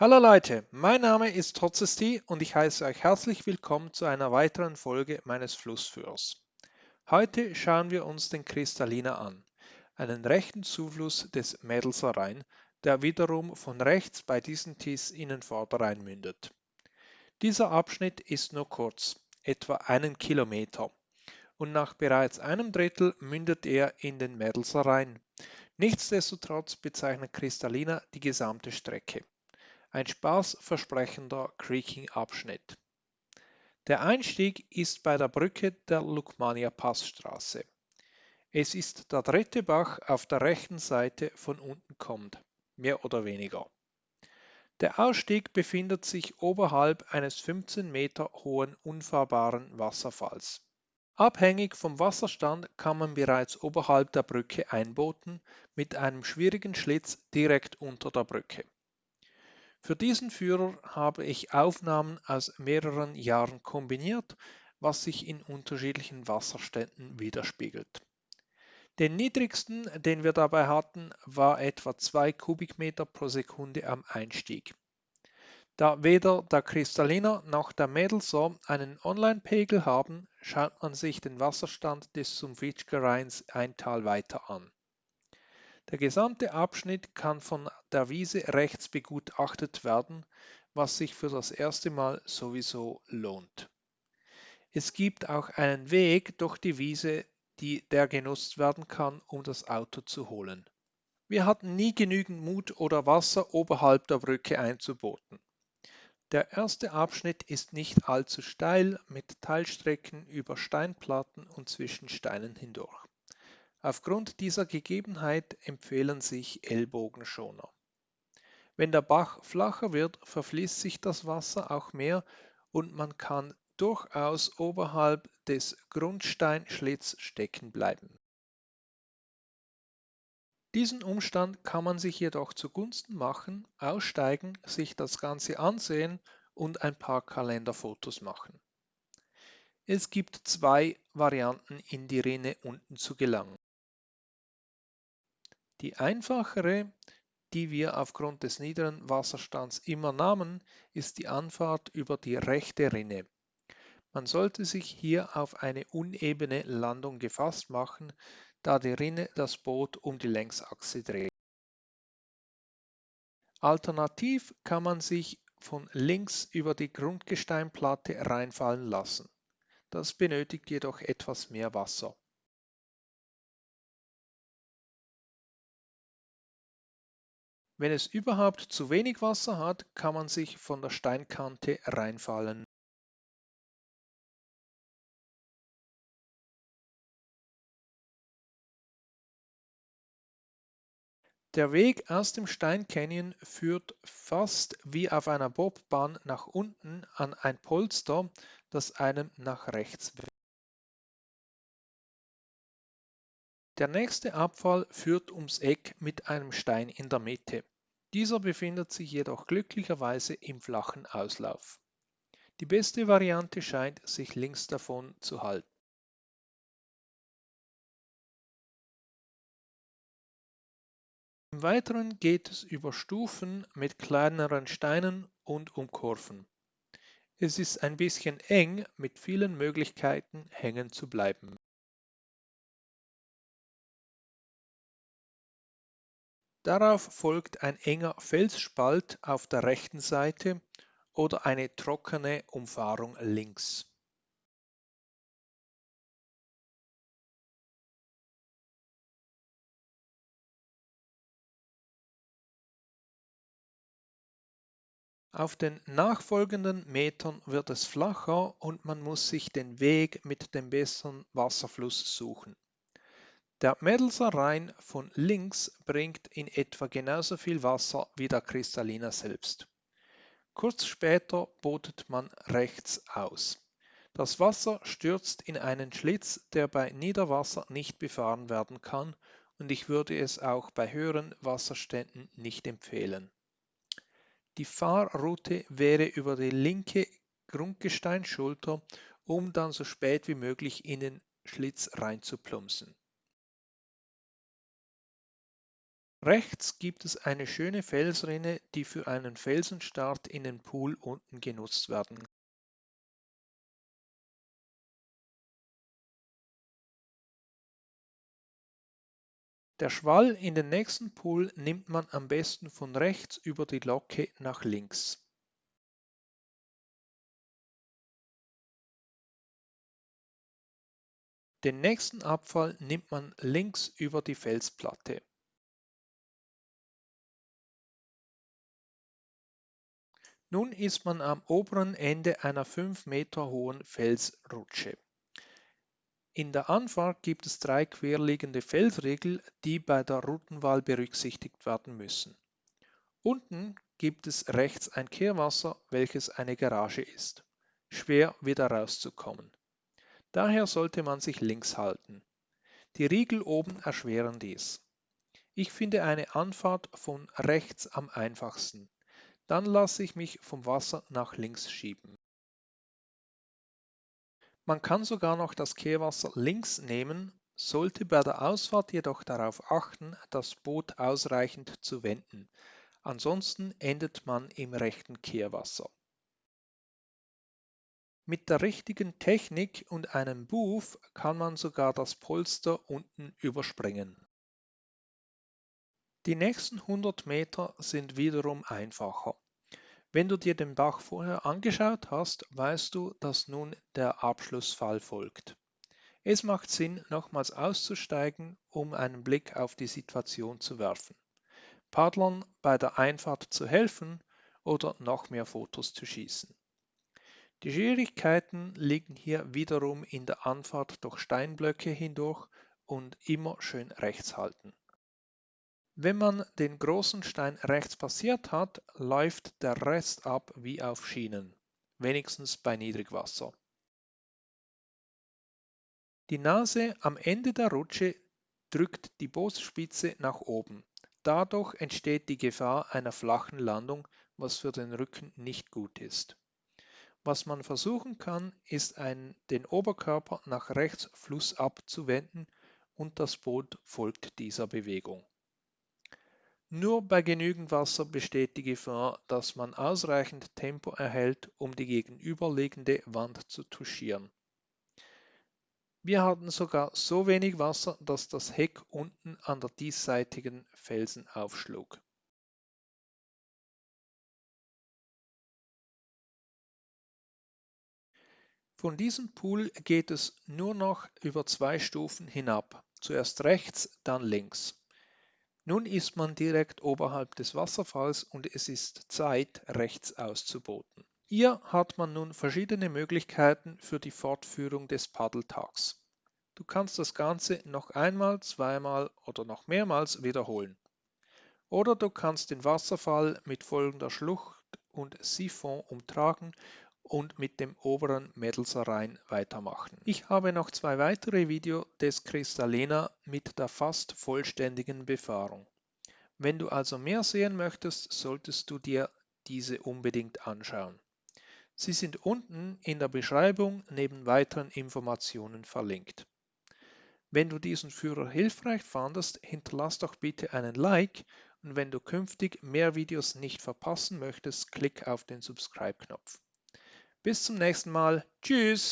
Hallo Leute, mein Name ist Trotzesti und ich heiße euch herzlich willkommen zu einer weiteren Folge meines Flussführers. Heute schauen wir uns den Kristalliner an, einen rechten Zufluss des Mädelser Rhein, der wiederum von rechts bei diesen Tis in den Vorderrhein mündet. Dieser Abschnitt ist nur kurz, etwa einen Kilometer, und nach bereits einem Drittel mündet er in den Mädelser Rhein. Nichtsdestotrotz bezeichnet Kristalliner die gesamte Strecke. Ein spaßversprechender Creaking-Abschnitt. Der Einstieg ist bei der Brücke der Lukmania Passstraße. Es ist der dritte Bach auf der rechten Seite von unten kommt, mehr oder weniger. Der Ausstieg befindet sich oberhalb eines 15 Meter hohen unfahrbaren Wasserfalls. Abhängig vom Wasserstand kann man bereits oberhalb der Brücke einbooten mit einem schwierigen Schlitz direkt unter der Brücke. Für diesen Führer habe ich Aufnahmen aus mehreren Jahren kombiniert, was sich in unterschiedlichen Wasserständen widerspiegelt. Den niedrigsten, den wir dabei hatten, war etwa 2 Kubikmeter pro Sekunde am Einstieg. Da weder der Kristalliner noch der Mädelser einen Online-Pegel haben, schaut man sich den Wasserstand des Sumfitschker Rheins ein Tal weiter an. Der gesamte Abschnitt kann von der Wiese rechts begutachtet werden, was sich für das erste Mal sowieso lohnt. Es gibt auch einen Weg durch die Wiese, die, der genutzt werden kann, um das Auto zu holen. Wir hatten nie genügend Mut oder Wasser oberhalb der Brücke einzubooten. Der erste Abschnitt ist nicht allzu steil mit Teilstrecken über Steinplatten und zwischen Steinen hindurch. Aufgrund dieser Gegebenheit empfehlen sich Ellbogenschoner. Wenn der Bach flacher wird, verfließt sich das Wasser auch mehr und man kann durchaus oberhalb des Grundsteinschlitts stecken bleiben. Diesen Umstand kann man sich jedoch zugunsten machen, aussteigen, sich das Ganze ansehen und ein paar Kalenderfotos machen. Es gibt zwei Varianten in die Rinne unten zu gelangen. Die einfachere, die wir aufgrund des niederen Wasserstands immer nahmen, ist die Anfahrt über die rechte Rinne. Man sollte sich hier auf eine unebene Landung gefasst machen, da die Rinne das Boot um die Längsachse dreht. Alternativ kann man sich von links über die Grundgesteinplatte reinfallen lassen. Das benötigt jedoch etwas mehr Wasser. Wenn es überhaupt zu wenig Wasser hat, kann man sich von der Steinkante reinfallen. Der Weg aus dem Stein Canyon führt fast wie auf einer Bobbahn nach unten an ein Polster, das einem nach rechts wendet. Der nächste Abfall führt ums Eck mit einem Stein in der Mitte. Dieser befindet sich jedoch glücklicherweise im flachen Auslauf. Die beste Variante scheint, sich links davon zu halten. Im Weiteren geht es über Stufen mit kleineren Steinen und um Kurven. Es ist ein bisschen eng mit vielen Möglichkeiten hängen zu bleiben. Darauf folgt ein enger Felsspalt auf der rechten Seite oder eine trockene Umfahrung links. Auf den nachfolgenden Metern wird es flacher und man muss sich den Weg mit dem besseren Wasserfluss suchen. Der Mädelser Rhein von links bringt in etwa genauso viel Wasser wie der Kristalliner selbst. Kurz später botet man rechts aus. Das Wasser stürzt in einen Schlitz, der bei Niederwasser nicht befahren werden kann und ich würde es auch bei höheren Wasserständen nicht empfehlen. Die Fahrroute wäre über die linke Grundgesteinsschulter, um dann so spät wie möglich in den Schlitz reinzuplumpsen. Rechts gibt es eine schöne Felsrinne, die für einen Felsenstart in den Pool unten genutzt werden Der Schwall in den nächsten Pool nimmt man am besten von rechts über die Locke nach links. Den nächsten Abfall nimmt man links über die Felsplatte. Nun ist man am oberen Ende einer 5 Meter hohen Felsrutsche. In der Anfahrt gibt es drei querliegende Felsriegel, die bei der Routenwahl berücksichtigt werden müssen. Unten gibt es rechts ein Kehrwasser, welches eine Garage ist. Schwer wieder rauszukommen. Daher sollte man sich links halten. Die Riegel oben erschweren dies. Ich finde eine Anfahrt von rechts am einfachsten. Dann lasse ich mich vom Wasser nach links schieben. Man kann sogar noch das Kehrwasser links nehmen, sollte bei der Ausfahrt jedoch darauf achten, das Boot ausreichend zu wenden. Ansonsten endet man im rechten Kehrwasser. Mit der richtigen Technik und einem Buff kann man sogar das Polster unten überspringen. Die nächsten 100 Meter sind wiederum einfacher. Wenn du dir den Bach vorher angeschaut hast, weißt du, dass nun der Abschlussfall folgt. Es macht Sinn, nochmals auszusteigen, um einen Blick auf die Situation zu werfen, Paddlern bei der Einfahrt zu helfen oder noch mehr Fotos zu schießen. Die Schwierigkeiten liegen hier wiederum in der Anfahrt durch Steinblöcke hindurch und immer schön rechts halten. Wenn man den großen Stein rechts passiert hat, läuft der Rest ab wie auf Schienen, wenigstens bei Niedrigwasser. Die Nase am Ende der Rutsche drückt die Bootsspitze nach oben. Dadurch entsteht die Gefahr einer flachen Landung, was für den Rücken nicht gut ist. Was man versuchen kann, ist ein, den Oberkörper nach rechts flussab zu wenden und das Boot folgt dieser Bewegung. Nur bei genügend Wasser besteht die Gefahr, dass man ausreichend Tempo erhält, um die gegenüberliegende Wand zu touchieren. Wir hatten sogar so wenig Wasser, dass das Heck unten an der diesseitigen Felsen aufschlug. Von diesem Pool geht es nur noch über zwei Stufen hinab, zuerst rechts, dann links. Nun ist man direkt oberhalb des Wasserfalls und es ist Zeit, rechts auszuboten. Hier hat man nun verschiedene Möglichkeiten für die Fortführung des Paddeltags. Du kannst das Ganze noch einmal, zweimal oder noch mehrmals wiederholen. Oder du kannst den Wasserfall mit folgender Schlucht und Siphon umtragen und mit dem oberen Mädelserein weitermachen. Ich habe noch zwei weitere Videos des Kristallina mit der fast vollständigen Befahrung. Wenn du also mehr sehen möchtest, solltest du dir diese unbedingt anschauen. Sie sind unten in der Beschreibung neben weiteren Informationen verlinkt. Wenn du diesen Führer hilfreich fandest, hinterlass doch bitte einen Like und wenn du künftig mehr Videos nicht verpassen möchtest, klick auf den Subscribe-Knopf. Bis zum nächsten Mal. Tschüss.